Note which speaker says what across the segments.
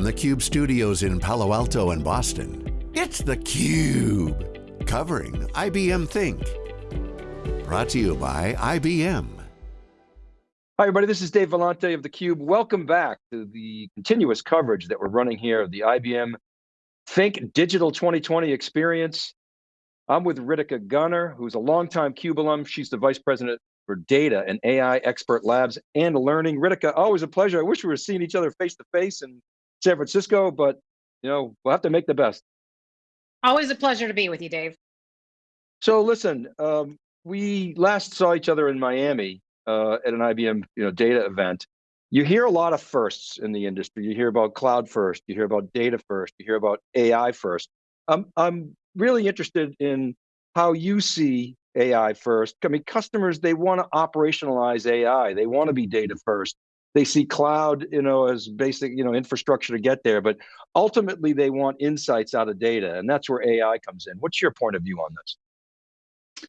Speaker 1: from the Cube studios in Palo Alto and Boston, it's theCUBE, covering IBM Think. Brought to you by IBM.
Speaker 2: Hi everybody, this is Dave Vellante of theCUBE. Welcome back to the continuous coverage that we're running here of the IBM Think Digital 2020 experience. I'm with Ritika Gunnar, who's a longtime CUBE alum. She's the Vice President for Data and AI Expert Labs and Learning. Ritika, always a pleasure. I wish we were seeing each other face to face in San Francisco, but you know, we'll have to make the best.
Speaker 3: Always a pleasure to be with you, Dave.
Speaker 2: So listen, um, we last saw each other in Miami uh, at an IBM you know, data event. You hear a lot of firsts in the industry. You hear about cloud first, you hear about data first, you hear about AI first. Um, I'm really interested in how you see AI first. I mean, customers, they want to operationalize AI. They want to be data first. They see cloud, you know, as basic, you know, infrastructure to get there, but ultimately they want insights out of data, and that's where AI comes in. What's your point of view on this?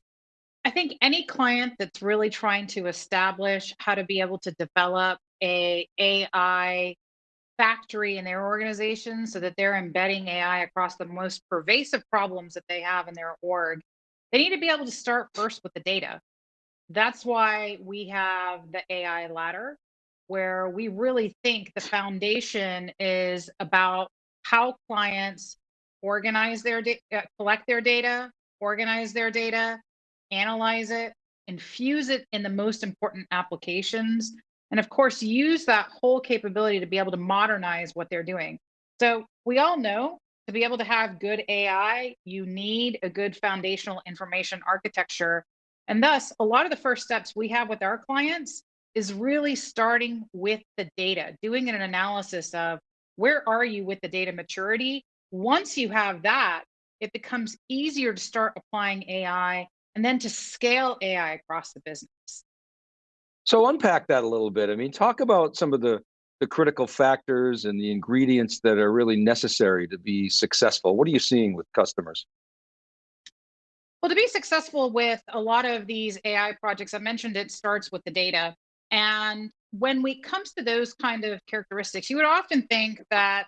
Speaker 3: I think any client that's really trying to establish how to be able to develop a AI factory in their organization so that they're embedding AI across the most pervasive problems that they have in their org they need to be able to start first with the data. That's why we have the AI ladder, where we really think the foundation is about how clients organize their data, uh, collect their data, organize their data, analyze it, infuse it in the most important applications, and of course, use that whole capability to be able to modernize what they're doing. So we all know to be able to have good AI, you need a good foundational information architecture. And thus, a lot of the first steps we have with our clients is really starting with the data, doing an analysis of where are you with the data maturity. Once you have that, it becomes easier to start applying AI and then to scale AI across the business.
Speaker 2: So unpack that a little bit. I mean, talk about some of the the critical factors and the ingredients that are really necessary to be successful? What are you seeing with customers?
Speaker 3: Well, to be successful with a lot of these AI projects, I mentioned it starts with the data. And when it comes to those kind of characteristics, you would often think that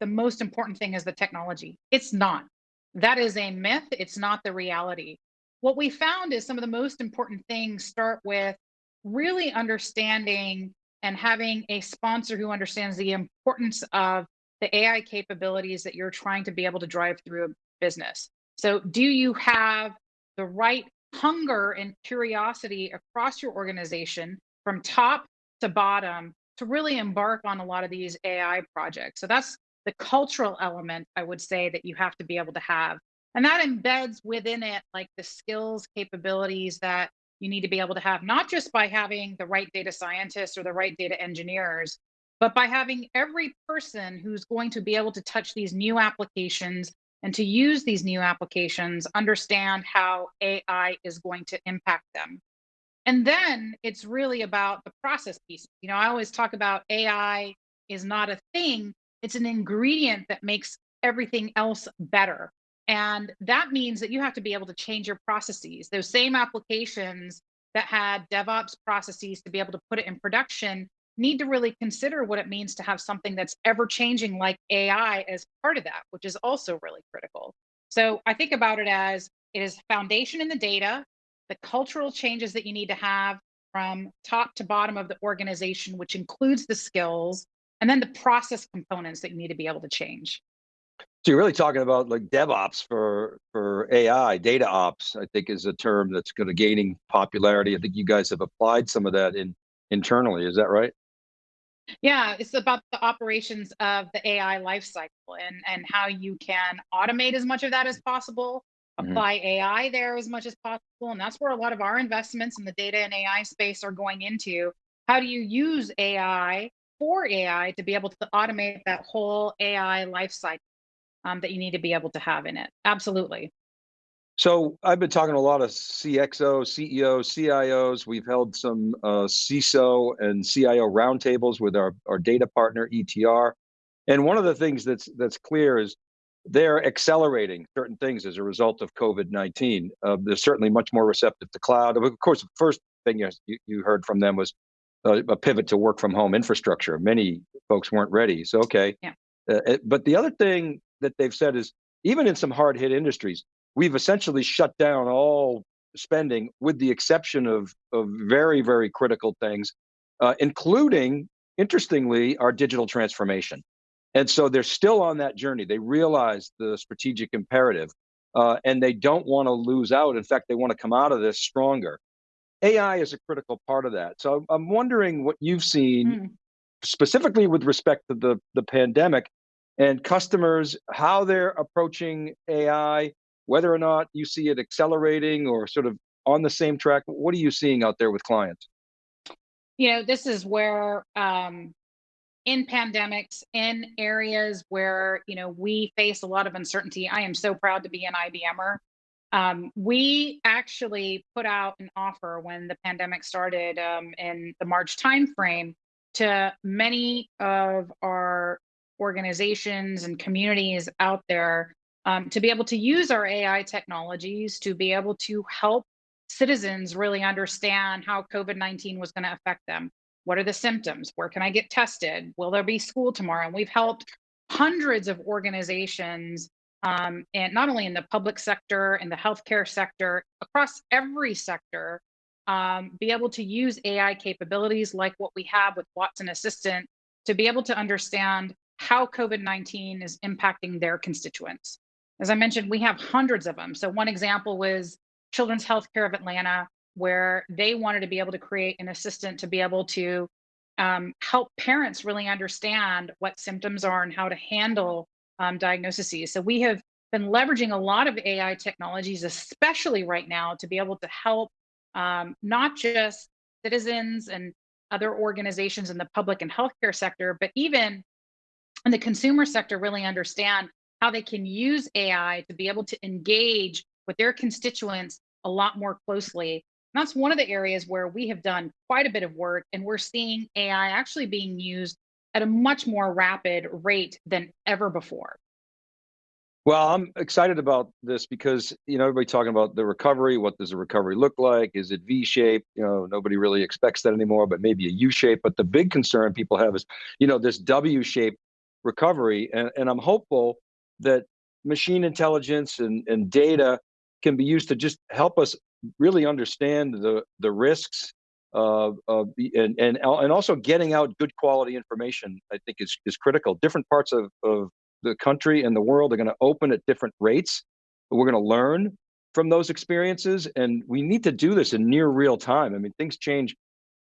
Speaker 3: the most important thing is the technology. It's not. That is a myth. It's not the reality. What we found is some of the most important things start with really understanding and having a sponsor who understands the importance of the AI capabilities that you're trying to be able to drive through a business. So do you have the right hunger and curiosity across your organization from top to bottom to really embark on a lot of these AI projects? So that's the cultural element, I would say, that you have to be able to have. And that embeds within it like the skills, capabilities that you need to be able to have, not just by having the right data scientists or the right data engineers, but by having every person who's going to be able to touch these new applications and to use these new applications, understand how AI is going to impact them. And then it's really about the process piece. You know, I always talk about AI is not a thing, it's an ingredient that makes everything else better. And that means that you have to be able to change your processes. Those same applications that had DevOps processes to be able to put it in production need to really consider what it means to have something that's ever changing like AI as part of that, which is also really critical. So I think about it as it is foundation in the data, the cultural changes that you need to have from top to bottom of the organization, which includes the skills, and then the process components that you need to be able to change.
Speaker 2: So you're really talking about like DevOps for for AI, data ops, I think is a term that's kind of gaining popularity. I think you guys have applied some of that in internally, is that right?
Speaker 3: Yeah, it's about the operations of the AI lifecycle and, and how you can automate as much of that as possible, apply AI there as much as possible. And that's where a lot of our investments in the data and AI space are going into. How do you use AI for AI to be able to automate that whole AI lifecycle? um, that you need to be able to have in it. Absolutely.
Speaker 2: So I've been talking to a lot of CXO, CEOs, CIOs. We've held some uh, CISO and CIO roundtables with our, our data partner ETR. And one of the things that's that's clear is they're accelerating certain things as a result of COVID-19. Uh, they're certainly much more receptive to cloud. Of course, the first thing you, you heard from them was a, a pivot to work from home infrastructure. Many folks weren't ready. So okay,
Speaker 3: yeah.
Speaker 2: Uh, it, but the other thing that they've said is even in some hard hit industries, we've essentially shut down all spending with the exception of of very very critical things, uh, including interestingly our digital transformation. And so they're still on that journey. They realize the strategic imperative uh, and they don't want to lose out. In fact, they want to come out of this stronger. AI is a critical part of that. So I'm wondering what you've seen mm. specifically with respect to the, the pandemic and customers, how they're approaching AI, whether or not you see it accelerating or sort of on the same track. What are you seeing out there with clients?
Speaker 3: You know, this is where um, in pandemics, in areas where you know we face a lot of uncertainty. I am so proud to be an IBMer. Um, we actually put out an offer when the pandemic started um, in the March timeframe to many of our organizations and communities out there um, to be able to use our AI technologies to be able to help citizens really understand how COVID 19 was going to affect them. What are the symptoms? Where can I get tested? Will there be school tomorrow? And we've helped hundreds of organizations, um, and not only in the public sector, in the healthcare sector, across every sector, um, be able to use AI capabilities like what we have with Watson Assistant to be able to understand how COVID 19 is impacting their constituents. As I mentioned, we have hundreds of them. So, one example was Children's Healthcare of Atlanta where they wanted to be able to create an assistant to be able to um, help parents really understand what symptoms are and how to handle um, diagnoses. So we have been leveraging a lot of AI technologies, especially right now, to be able to help um, not just citizens and other organizations in the public and healthcare sector, but even in the consumer sector, really understand how they can use AI to be able to engage with their constituents a lot more closely that's one of the areas where we have done quite a bit of work and we're seeing AI actually being used at a much more rapid rate than ever before.
Speaker 2: Well, I'm excited about this because you know everybody talking about the recovery. What does the recovery look like? Is it V-shaped? You know, nobody really expects that anymore, but maybe a U-shape. But the big concern people have is, you know, this W-shaped recovery, and, and I'm hopeful that machine intelligence and, and data can be used to just help us really understand the the risks of, of and, and and also getting out good quality information i think is is critical. Different parts of, of the country and the world are going to open at different rates. We're going to learn from those experiences and we need to do this in near real time. I mean things change.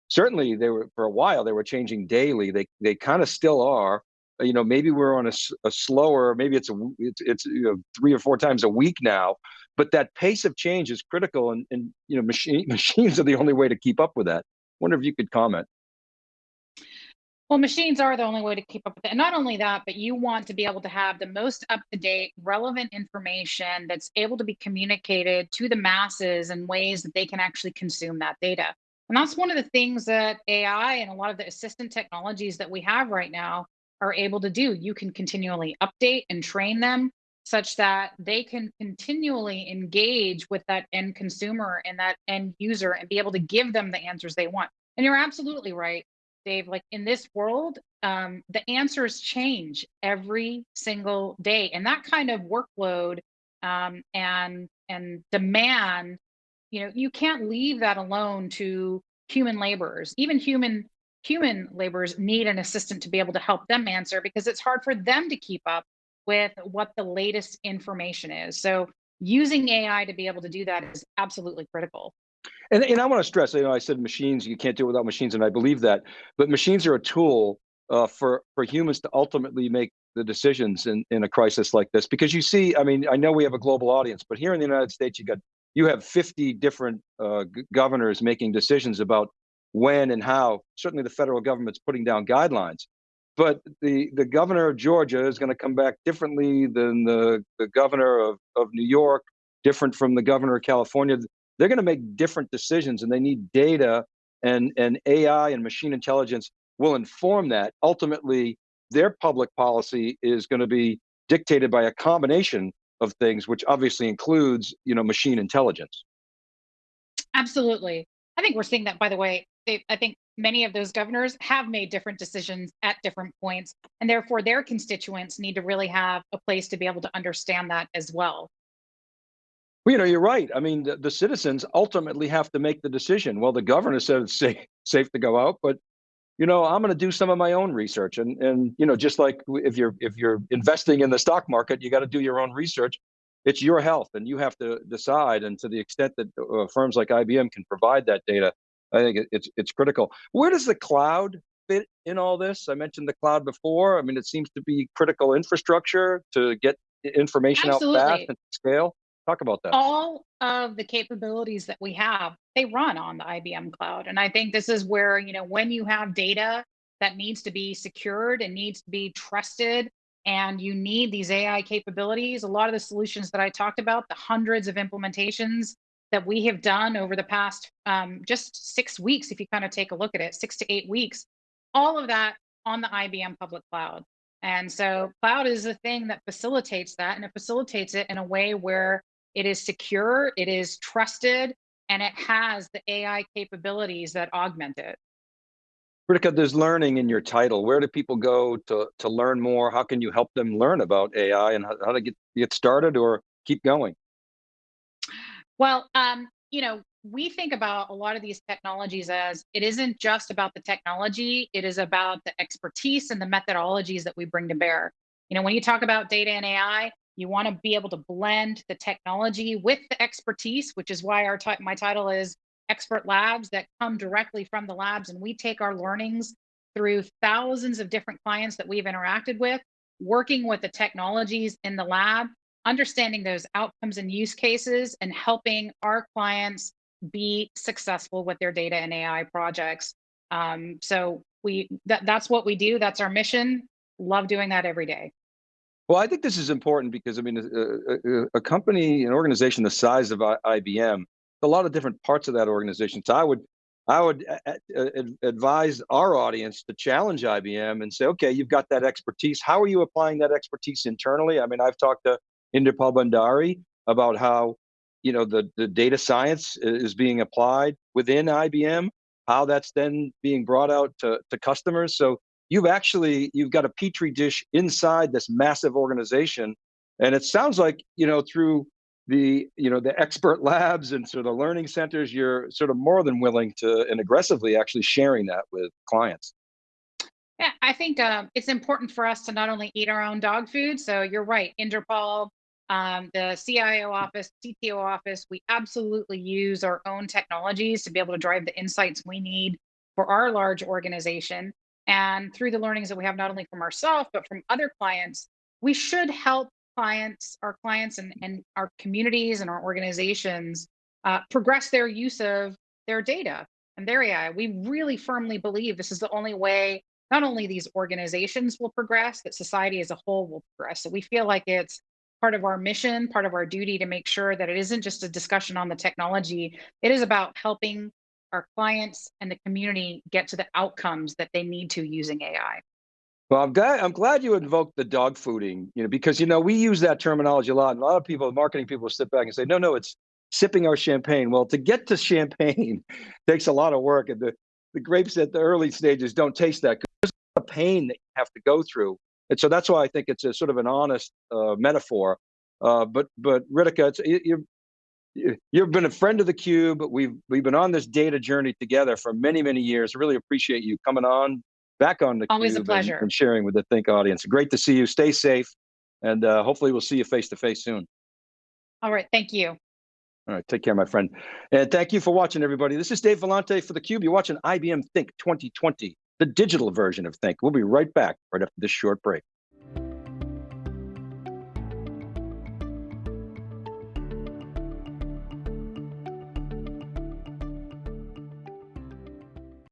Speaker 2: Certainly they were for a while they were changing daily. They they kind of still are Uh, you know maybe we're on a, a slower maybe it's a it's, it's you know three or four times a week now but that pace of change is critical and, and you know machine, machines are the only way to keep up with that wonder if you could comment
Speaker 3: well, machines are the only way to keep up with it. And not only that, but you want to be able to have the most up to date, relevant information that's able to be communicated to the masses in ways that they can actually consume that data. And that's one of the things that AI and a lot of the assistant technologies that we have right now are able to do. You can continually update and train them such that they can continually engage with that end consumer and that end user and be able to give them the answers they want. And you're absolutely right, Dave. Like in this world, um, the answers change every single day, and that kind of workload um, and and demand, you know, you can't leave that alone to human laborers. Even human human laborers need an assistant to be able to help them answer because it's hard for them to keep up with what the latest information is. So using AI to be able to do that is absolutely critical.
Speaker 2: And, and I want to stress, you know, I said machines, you can't do it without machines, and I believe that, but machines are a tool uh, for, for humans to ultimately make the decisions in, in a crisis like this. Because you see, I mean, I know we have a global audience, but here in the United States, you got you have 50 different uh, governors making decisions about when and how. Certainly the federal government's putting down guidelines but the the governor of Georgia is going to come back differently than the the governor of of New York, different from the governor of California. They're going to make different decisions, and they need data and and AI and machine intelligence will inform that. Ultimately, their public policy is going to be dictated by a combination of things, which obviously includes you know machine intelligence.
Speaker 3: Absolutely, I think we're seeing that. By the way, I think many of those governors have made different decisions at different points, and therefore their constituents need to really have a place to be able to understand that as well.
Speaker 2: Well, you know, you're right. I mean, the, the citizens ultimately have to make the decision. Well, the governor said it's safe, safe to go out, but you know, I'm going to do some of my own research, and and you know, just like if you're if you're investing in the stock market, you got to do your own research. It's your health, and you have to decide. And to the extent that uh, firms like IBM can provide that data, I think it, it's it's critical. Where does the cloud fit in all this? I mentioned the cloud before. I mean, it seems to be critical infrastructure to get information
Speaker 3: Absolutely.
Speaker 2: out fast and scale. Talk about that.
Speaker 3: All of the capabilities that we have, they run on the IBM cloud. And I think this is where, you know, when you have data that needs to be secured and needs to be trusted, and you need these AI capabilities, a lot of the solutions that I talked about, the hundreds of implementations that we have done over the past um, just six weeks, if you kind of take a look at it, six to eight weeks, all of that on the IBM public cloud. And so cloud is the thing that facilitates that and it facilitates it in a way where it is secure, it is trusted, and it has the AI capabilities that augment it.
Speaker 2: Ritika, there's learning in your title. Where do people go to, to learn more? How can you help them learn about AI and how, how to get, get started or keep going?
Speaker 3: Well, um, you know, we think about a lot of these technologies as it isn't just about the technology, it is about the expertise and the methodologies that we bring to bear. You know, when you talk about data and AI, you want to be able to blend the technology with the expertise, which is why our my title is Expert Labs that come directly from the labs. And we take our learnings through thousands of different clients that we've interacted with, working with the technologies in the lab, understanding those outcomes and use cases, and helping our clients be successful with their data and AI projects. Um, so we that, that's what we do. That's our mission. Love doing that every day.
Speaker 2: Well, I think this is important because I mean, a, a, a company, an organization the size of IBM, a lot of different parts of that organization. So I would, I would advise our audience to challenge IBM and say, okay, you've got that expertise. How are you applying that expertise internally? I mean, I've talked to Inderpal Bhandari about how, you know, the, the data science is being applied within IBM, how that's then being brought out to, to customers. So you've actually you've got a petri dish inside this massive organization. And it sounds like you know through the you know the expert labs and sort of learning centers you're sort of more than willing to and aggressively actually sharing that with clients.
Speaker 3: Yeah i think um, it's important for us to not only eat our own dog food. So you're right inderpal um, the cio office cto office we absolutely use our own technologies to be able to drive the insights we need for our large organization and through the learnings that we have, not only from ourselves, but from other clients, we should help clients, our clients and, and our communities and our organizations uh, progress their use of their data and their AI. We really firmly believe this is the only way not only these organizations will progress, that society as a whole will progress. So we feel like it's part of our mission, part of our duty to make sure that it isn't just a discussion on the technology. It is about helping our clients and the community get to the outcomes that they need to using AI.
Speaker 2: Well, I'm glad I'm glad you invoked the dog fooding, you know, because you know we use that terminology a lot. And a lot of people, marketing people, sit back and say, "No, no, it's sipping our champagne." Well, to get to champagne takes a lot of work, and the the grapes at the early stages don't taste that good. There's a pain that you have to go through, and so that's why I think it's a sort of an honest uh, metaphor. Uh, but but Ritika, it's, you're you've been a friend of the cube we've we've been on this data journey together for many many years. Really appreciate you coming on back on the
Speaker 3: always a pleasure
Speaker 2: and, and, sharing with the think audience. Great to see you. Stay safe and uh, hopefully we'll see you face to face soon.
Speaker 3: All right. Thank you.
Speaker 2: All right. Take care my friend. And thank you for watching everybody. This is dave vellante for the cube. You're watching ibm think 2020 the digital version of think. We'll be right back right after this short break